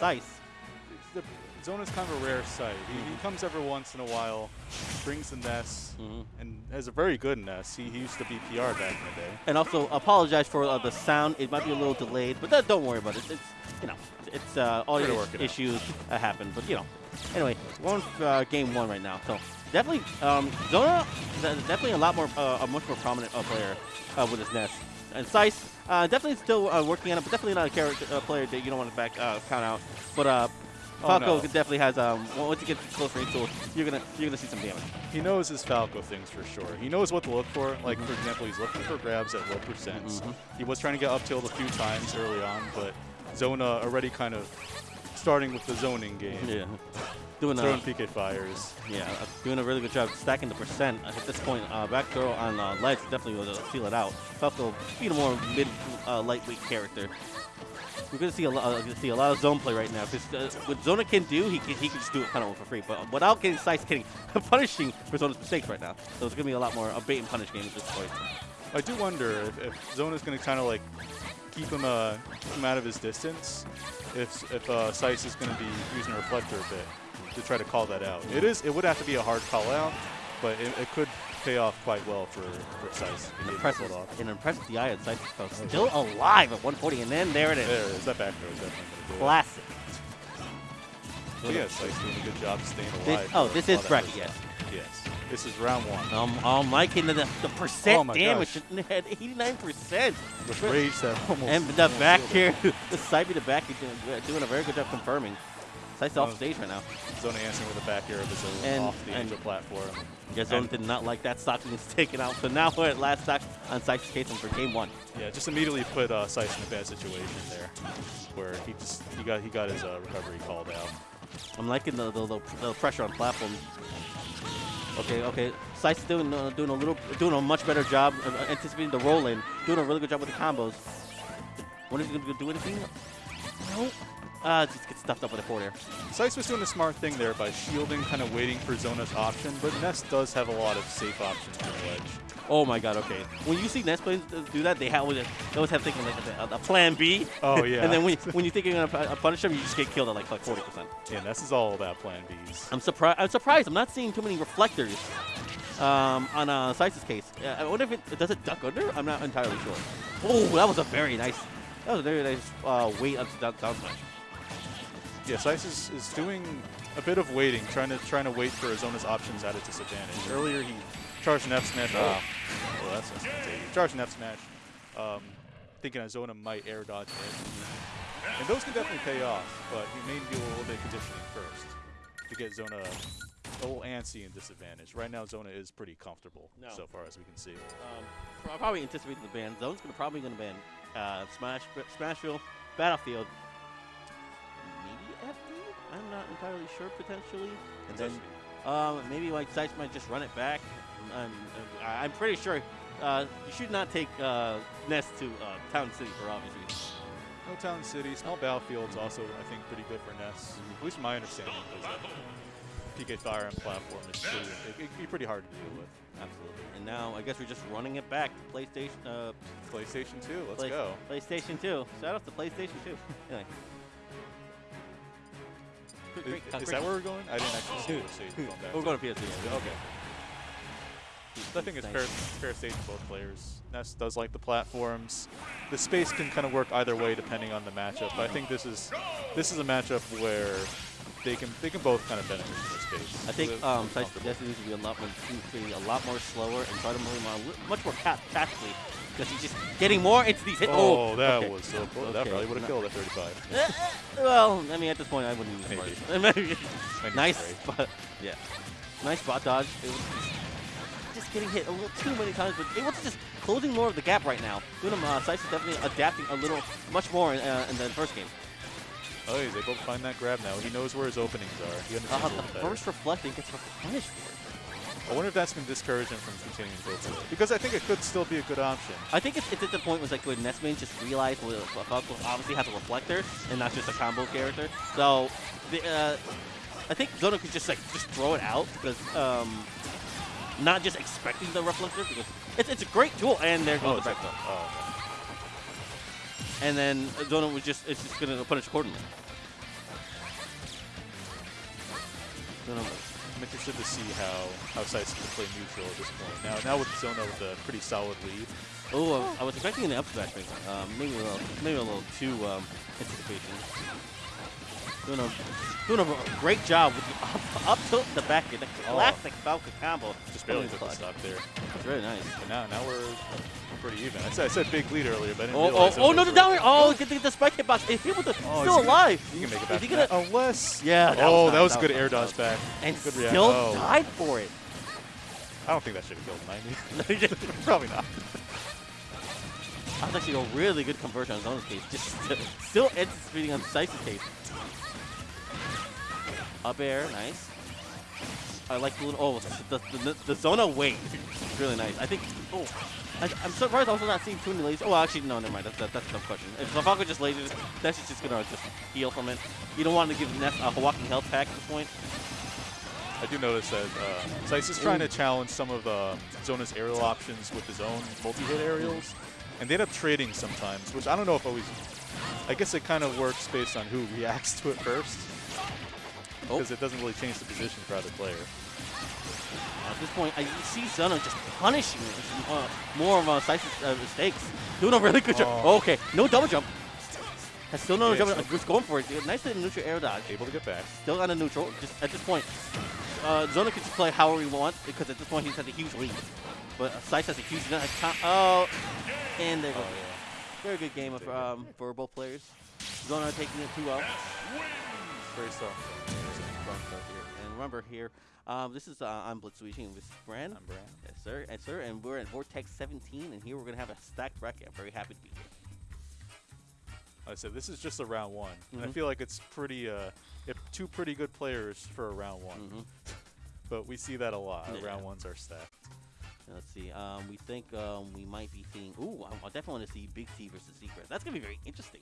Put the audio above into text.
Sice. The Zona's kind of a rare sight. He, he Mm-hmm. comes every once in a while, brings the Ness, Mhm. and has a very good Ness. He, he used to be PR back in the day. And also apologize for uh, the sound. It might be a little delayed, but that, don't worry about it. It's you know, it's uh, work out. issues that happen. But you know, anyway, we're on uh, game one right now. So definitely, um, Zona is definitely a lot more, uh, a much more prominent uh, player uh, with his Ness. And Sice, uh, definitely still uh, working on it, but definitely not a character uh, player that you don't want to back uh, count out. But uh, Oh, Falco no. definitely has. Um, once you get close range tools, you're gonna you're gonna see some damage. He knows his Falco things for sure. He knows what to look for. Like, Mm-hmm. for example, he's looking for grabs at low percents. Mhm. He was trying to get up tilt a few times early on, but Zona already kind of starting with the zoning game. Yeah, doing uh, Throwing PK fires. Yeah, uh, doing a really good job stacking the percent at this point. Uh, back throw on uh, ledge definitely will seal it out. Falco being a more mid uh, lightweight character. We're gonna see a lot. Uh, gonna see a lot of zone play right now because uh, what Zona can do, he can, he can just do it kind of for free. But without getting Sice getting punishing for Zona's mistakes right now, so it's gonna be a lot more a bait and punish game at this point. I do wonder if, if Zona's going to kind of like keep him uh, keep him out of his distance. If if uh, Sice is going to be using a reflector a bit to try to call that out. It is. It would have to be a hard call out, but it, it could pay off quite well for for Sice. if he able to Impressive, pull it off. an impressive DI at Sice though. Still alive at 140, and then there it is. There it is. That back throw is definitely. Classic. But yeah, Sice doing a good job staying This, alive. oh, this is that bracket, good yes. Stuff. Yes. This is round one. Um, I'm liking the, the percent Oh damage gosh. at 89%. With rage that almost. And the back sealed it. here, the side B to back, he's doing, doing a very good job confirming. Sice off Oh. stage right now. Zona answering with a back air of his own And- off the and- angel platform. Yeah, Zone And- did not like that stock being taken out. So now we're at last stock on Sice's case for game one. Yeah, just immediately put uh, Sice in a bad situation there, where he just he got he got his uh, recovery called out. I'm liking the, the, the, the pressure on platform. Okay, okay. Sice doing uh, doing a little doing a much better job of uh, anticipating the roll in, doing a really good job with the combos. When is he gonna do anything? No. Uh, just get stuffed up with a forward air. Sice was doing a smart thing there by shielding, kind of waiting for Zona's option, but Ness does have a lot of safe options from the ledge. Oh my god, okay. When you see Ness players do that, they, have, they always have thinking like a, a plan B. Oh, yeah. and then when, when you think you're going to punish them, you just get killed at like, like 40%. Yeah, Ness is all about Plan Bs. I'm surprised. I'm surprised. I'm not seeing too many reflectors um, on uh, Sice's case. Uh, I wonder if it does it duck under. I'm not entirely sure. Oh, that was a very nice. That was a very nice uh, weight up to down, down smash. Yeah, Sice is, is doing a bit of waiting, trying to trying to wait for Zona's options at a disadvantage. Earlier he charged an F smash. Oh, well, that's that's he charged an F smash, um, thinking that Zona might air dodge it. And those can definitely pay off, but he may do a little bit of conditioning first to get Zona a little antsy and disadvantage. Right now, Zona is pretty comfortable No. so far as we can see. Um, I'll probably anticipate the ban. Zone's gonna probably gonna ban uh, Smash, Smashville, Battlefield. I'm not entirely sure potentially. And then um, maybe like Sice might just run it back. I'm, I- I'm pretty sure uh, you should not take uh, Ness to uh, Town City for obvious reasons. No Town City, small battlefields also, I think, pretty good for Ness. At least my understanding is that PK Fire and platform is pretty, it, it can be pretty hard to deal with. Absolutely. And now I guess we're just running it back. PlayStation. Uh, PlayStation 2, let's Play- go. PlayStation 2. Shout out to PlayStation 2. Anyway. Is, Great- is great- that where we're going? I didn't actually see the stage going back. We're to. going to PS2. yeah. Okay. I think it's fair, fair stage for both players. Ness does like the platforms. The space can kind of work either way depending on the matchup. But I think this is this is a matchup where they can they can both kind of benefit from the space. I think um, definitely needs to be a lot more, needs to be a lot more slower and try to move on much more tactically because he's just getting more into these hit. Oh, that okay. was so close. That probably would have killed at 35. Eh, eh, well, I mean, at this point, I wouldn't use Maybe. it. Maybe. Maybe nice, spot. yeah, nice spot dodge. It was just getting hit a little too many times, but able to just closing more of the gap right now. Doing uh, Sice is definitely adapting a little, much more in, uh, in the first game. Oh, he's able to find that grab now. He knows where his openings are. He understands Uh, the first reflecting gets punished for it. I wonder if that's going to discourage him from continuing to go for it. Because I think it could still be a good option. I think it's, it's at the point was like when Nestman just realized well, Falco obviously has a reflector and not just a combo character. So the, uh, I think Zona could just like just throw it out because um, not just expecting the reflector because it's, it's a great tool and there goes Oh, the back throw. oh, And then Zona was just it's just gonna punish accordingly. I'm interested to see how how Sice can play neutral at this point. Now, now with Zona with a pretty solid lead, Oh, uh, I was expecting an up smash, maybe, um, maybe a little, maybe a little too um, anticipation. Doing a doing a great job with the up, up tilt in the back end, the Oh. classic Falcon combo. just barely took the stock there. It's really nice. But now, now we're pretty even. I said, I said big lead earlier, but I didn't Oh, oh, realize oh was oh, no, the down air. Oh, get the, the spike hitbox. Is he with the Oh, still is he- alive? You can make it back. he from gonna-. Unless. Yeah, that oh, was that was a good was air dodge back. And Good still oh. died for it. I don't think that should have killed 90. Probably not. That was actually a really good conversion on Zona's case. Just st- still anticipating on Sice's case. Up air, nice. I like the little, oh, the, the, the, the Zona wait. really nice. I think, oh, I, I'm surprised also not seeing too many lasers. Oh, actually, no, never mind. That's, that, that's a tough question. If the Falco just lasers, that's just going to just heal from it. You don't want to give Neff a walking health pack at this point. I do notice that uh, Sice is trying to challenge some of uh, Zona's aerial options with his own multi-hit aerials, and they end up trading sometimes, which I don't know if always. I guess it kind of works based on who reacts to it first, Oh. because it doesn't really change the position for either player. At this point, I see Zona just punishing uh, more of uh, Sice's uh, mistakes. Doing a really good job. Oh. okay, no double jump. Has still no Yeah, jump. Just going for it. Nice little neutral air dodge. Able to get back. Still on a neutral. Just at this point, uh, Zona can just play however he wants because at this point he's has a huge lead. But uh, Sice has a huge lead. Oh, and there Oh goes. Very good game of, um, for both players. Zona taking it 2 well. Very soft. And remember here, um, this is uh, I'm Blitz Switching with Brand. I'm Brand. Yes, sir. Yes, sir. And we're at Vortex 17, and here we're going to have a stacked bracket. I'm very happy to be here. Like I said, this is just a round one. And I Mhm. feel like it's pretty, uh, two pretty good players for a round one. Mhm. But we see that a lot. Yeah. Round ones are stacked. Let's see. Um, we think um, we might be seeing. Ooh, I, I definitely want to see Big C versus Secret. That's going to be very interesting.